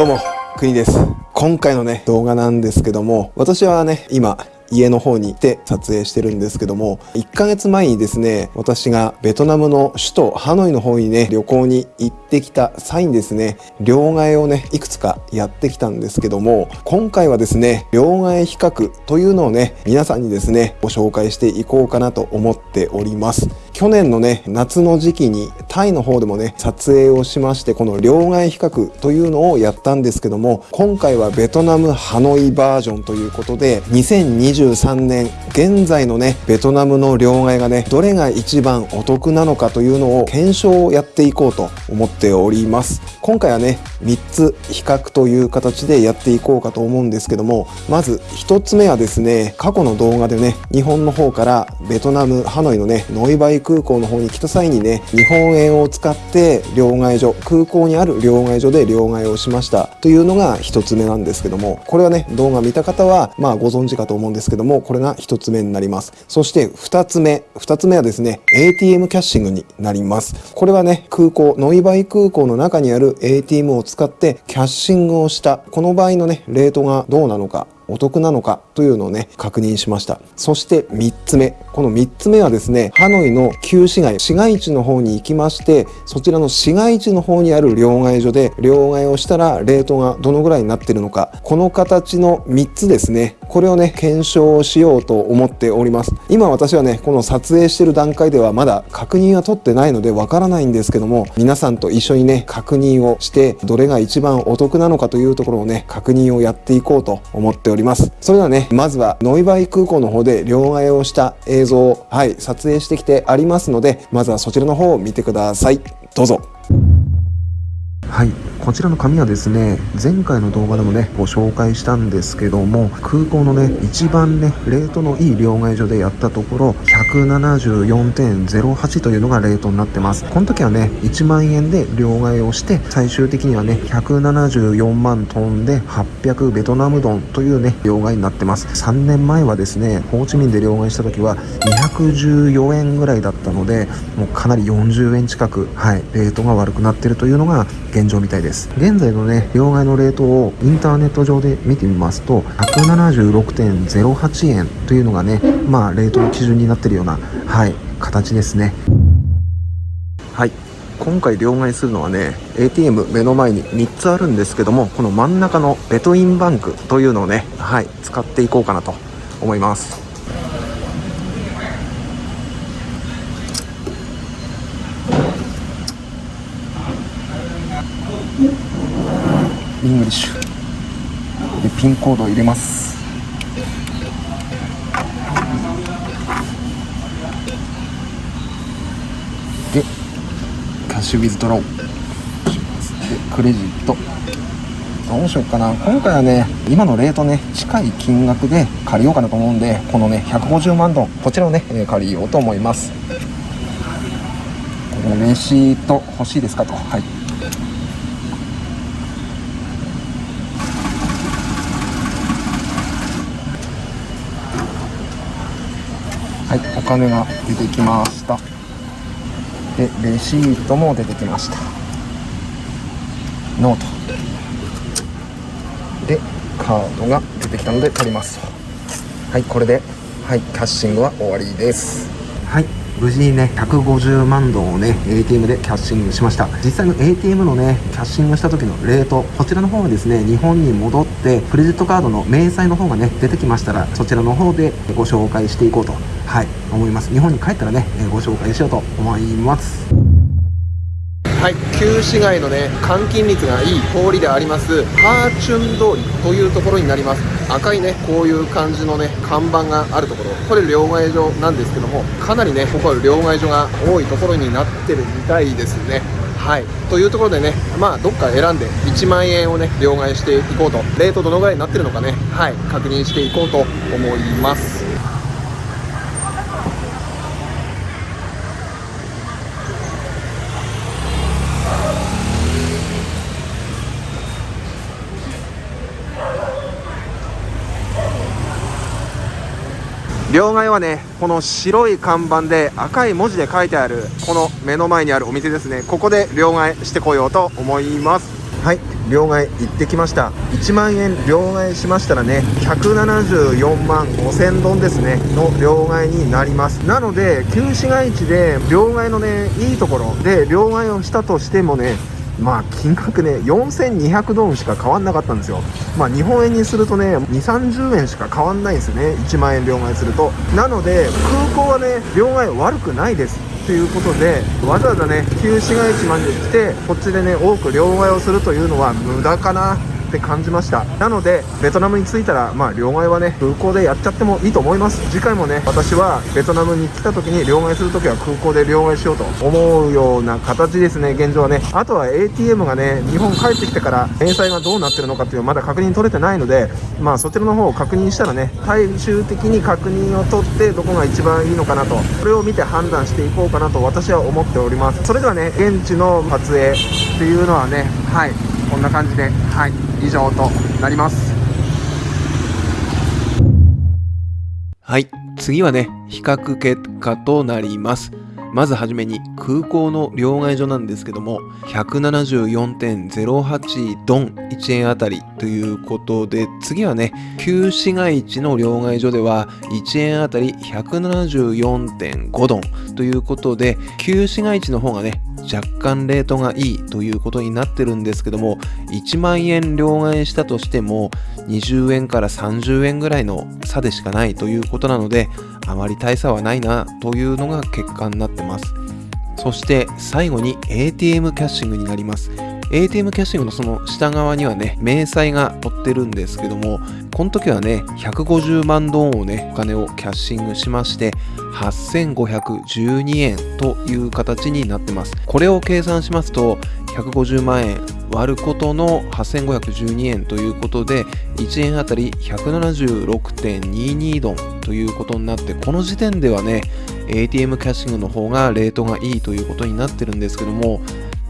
どうも、国です。今回のね、動画なんですけども、私はね、今、家の方に行って撮影してるんですけども1ヶ月前にですね私がベトナムの首都ハノイの方にね旅行に行ってきた際にですね両替をねいくつかやってきたんですけども今回はですね両替比較というのをね皆さんにですねご紹介していこうかなと思っております去年のね夏の時期にタイの方でもね撮影をしましてこの両替比較というのをやったんですけども今回はベトナムハノイバージョンということで2023年現在のねベトナムの両替がねどれが一番お得なのかというのを検証をやっていこうと思っております。今回はね3つ比較という形でやっていこうかと思うんですけどもまず1つ目はですね過去の動画でね日本の方からベトナムハノイのねノイバイ空港の方に来た際にね日本円を使って両替所空港にある両替所で両替をしました。というのが1つ目なんですけどもこれはね動画見た方はまあご存知かと思うんですけどもこれが1つ目になります。そして2つ目。2つ目はですね ATM キャッシングになります。これはね空港ノイバイ空港の中にある ATM を使ってキャッシングをした。この場合のねレートがどうなのか。お得なのかというのをね確認しました。そして3つ目。この3つ目はですねハノイの旧市街市街地の方に行きましてそちらの市街地の方にある両替所で両替をしたらレートがどのぐらいになっているのか。この形の3つですね。これをね検証しようと思っております。今私はねこの撮影してる段階ではまだ確認は取ってないのでわからないんですけども皆さんと一緒にね確認をしてどれが一番お得なのかというところをね確認をやっていこうと思っております。ります。それではねまずはノイバイ空港の方で両替をした映像をはい撮影してきてありますのでまずはそちらの方を見てください。どうぞ。はい。こちらの紙はですね前回の動画でもねご紹介したんですけども空港のね一番ねレートのいい両替所でやったところ174.08というのがレートになってます。この時はね1万円で両替をして最終的にはね174万飛んで800ベトナムドンというね両替になってます。3年前はですねホーチミンで両替した時は214円ぐらいだったのでもうかなり40円近くはいレートが悪くなってるというのが現現状みたいです。現在のね両替のレートをインターネット上で見てみますと176.08円というのがねまあレートの基準になってるようなはい形ですね。はい。今回両替するのはね ATM 目の前に3つあるんですけどもこの真ん中のベトインバンクというのをねはい使っていこうかなと思います。 English でピンコードを入れます。で cash withdrawal でクレジット。どうしようかな。今回はね今のレートね近い金額で借りようかなと思うんでこのね150万ドン。こちらをね借りようと思います。これレシート欲しいですかと。はい。はいお金が出てきました。でレシートも出てきました。No と。でカードが出てきたので取りますはいこれではいキャッシングは終わりです。はい。無事にね150万ドンをね ATM でキャッシングしました。実際の ATM のねキャッシングした時のレートこちらの方はですね日本に戻ってクレジットカードの明細の方がね出てきましたらそちらの方でご紹介していこうとはい思います。日本に帰ったらねご紹介しようと思います。はい。旧市街のね換金率がいい通りでありますハーチュン通りというところになります。赤いねこういう感じのね看板があるところ。これ両替所なんですけどもかなりねここは両替所が多いところになってるみたいですね。はい。というところでねまあどっか選んで1万円をね両替していこうと。レートどのぐらいになってるのかねはい。確認していこうと思います。両替はねこの白い看板で赤い文字で書いてあるこの目の前にあるお店ですね。ここで両替してこようと思います。はい両替行ってきました。1万円両替しましたらね174万5000ドンですねの両替になります。なので旧市街地で両替のねいいところで両替をしたとしてもねまあ金額ね4200ドルしか変わんなかったんですよ。まあ日本円にするとね2 3 0円しか変わんないんですよね。1万円両替すると。なので空港はね両替悪くないです。ということでわざわざね旧市街地まで来てこっちでね多く両替をするというのは無駄かな。って感じました。なのでベトナムに着いたらまあ両替はね空港でやっちゃってもいいと思います。次回もね私はベトナムに来た時に両替する時は空港で両替しようと思うような形ですね現状はね。あとは ATM がね日本帰ってきてから返済がどうなってるのかっていうのはまだ確認取れてないのでまあそちらの方を確認したらね最終的に確認を取ってどこが一番いいのかなとそれを見て判断していこうかなと私は思っております。それではね現地の撮影っていうのはねはい。こんな感じではい以上となります。はい次はね比較結果となります。まずはじめに空港の両替所なんですけども174.08ドン1円あたりということで次はね旧市街地の両替所では1円あたり174.5ドンということで旧市街地の方がね若干レートがいいということになってるんですけども1万円両替したとしても20円から30円ぐらいの差でしかないということなのであまり大差はないなというのが結果になってます。そして最後に ATM キャッシングになります ATM キャッシングのその下側にはね、明細が載ってるんですけども、この時はね、150万ドーンをね、お金をキャッシングしまして、8512円という形になってます。これを計算しますと、150万円割ることの8512円ということで、1円あたり176.22ドンということになって、この時点ではね、ATM キャッシングの方がレートがいいということになってるんですけども、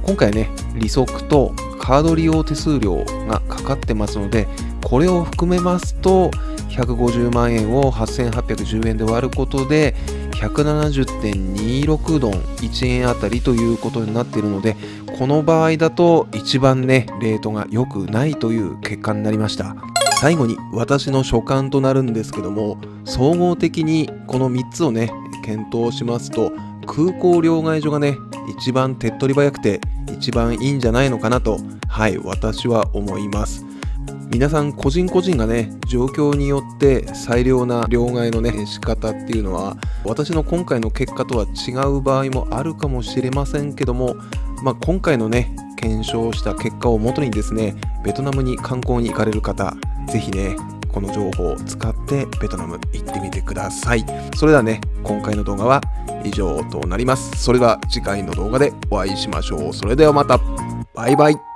今回ね、利息とカード利用手数料がかかってますので、これを含めますと、150万円を8810円で割ることで、170.26ドン1円あたりということになっているので、この場合だと一番ね、レートが良くないという結果になりました。最後に私の所感となるんですけども、総合的にこの3つをね、検討しますと、空港両替所がね、一番手っ取り早くて一番いいんじゃないのかなと、はい、私は思います。皆さん個人個人がね状況によって最良な両替のね仕方っていうのは私の今回の結果とは違う場合もあるかもしれませんけども、まあ、今回のね検証した結果をもとにですねベトナムに観光に行かれる方是非ねこの情報を使ってベトナム行ってみてください。それではね、今回の動画は以上となります。それでは次回の動画でお会いしましょう。それではまた。バイバイ。